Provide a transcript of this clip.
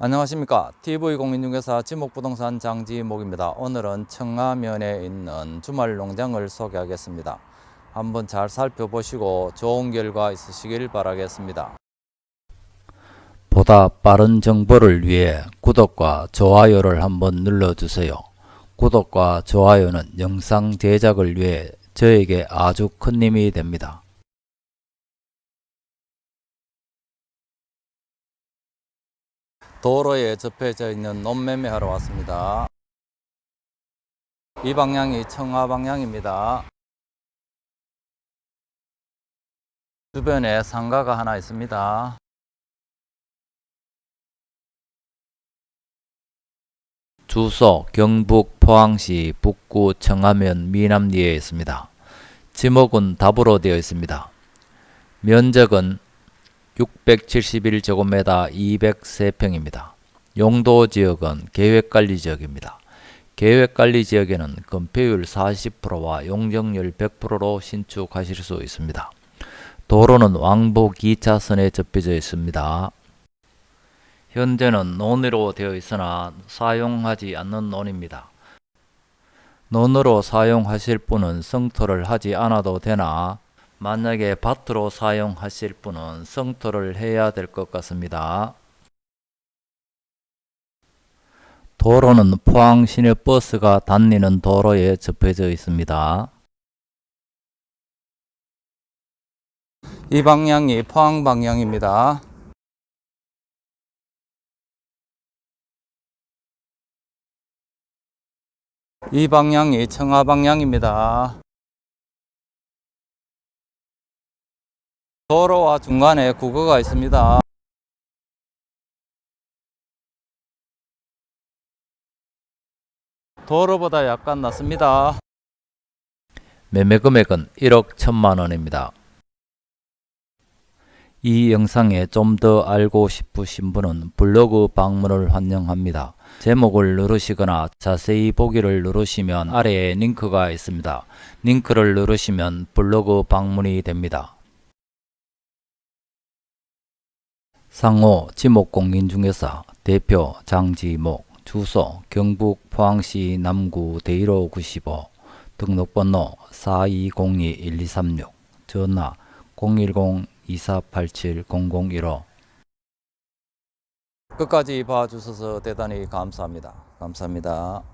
안녕하십니까. TV공인중개사 지목부동산 장지목입니다. 오늘은 청하면에 있는 주말농장을 소개하겠습니다. 한번 잘 살펴보시고 좋은 결과 있으시길 바라겠습니다. 보다 빠른 정보를 위해 구독과 좋아요를 한번 눌러주세요. 구독과 좋아요는 영상 제작을 위해 저에게 아주 큰 힘이 됩니다 도로에 접해져 있는 논매매하러 왔습니다. 이 방향이 청하 방향입니다. 주변에 상가가 하나 있습니다. 주소 경북 포항시 북구 청하면 미남리에 있습니다. 지목은 답으로 되어 있습니다. 면적은 671제곱미터 203평입니다. 용도 지역은 계획관리 지역입니다. 계획관리 지역에는 건폐율 40%와 용적률 100%로 신축하실 수 있습니다. 도로는 왕복 2차선에 접혀져 있습니다. 현재는 논으로 되어 있으나 사용하지 않는 논입니다. 논으로 사용하실 분은 성토를 하지 않아도 되나 만약에 밭으로 사용하실 분은 성토를 해야 될 것 같습니다. 도로는 포항 시내버스가 다니는 도로에 접해져 있습니다. 이 방향이 포항 방향입니다. 이 방향이 청하 방향입니다. 도로와 중간에 국어가 있습니다. 도로보다 약간 낮습니다. 매매 금액은 1억 1천만 원입니다. 이 영상에 좀 더 알고 싶으신 분은 블로그 방문을 환영합니다. 제목을 누르시거나 자세히 보기를 누르시면 아래에 링크가 있습니다. 링크를 누르시면 블로그 방문이 됩니다. 상호 지목공인중개사 대표 장지목 주소 경북 포항시 남구 대일호 95 등록번호 4202-1236 전화 010-2487-0015 끝까지 봐주셔서 대단히 감사합니다. 감사합니다.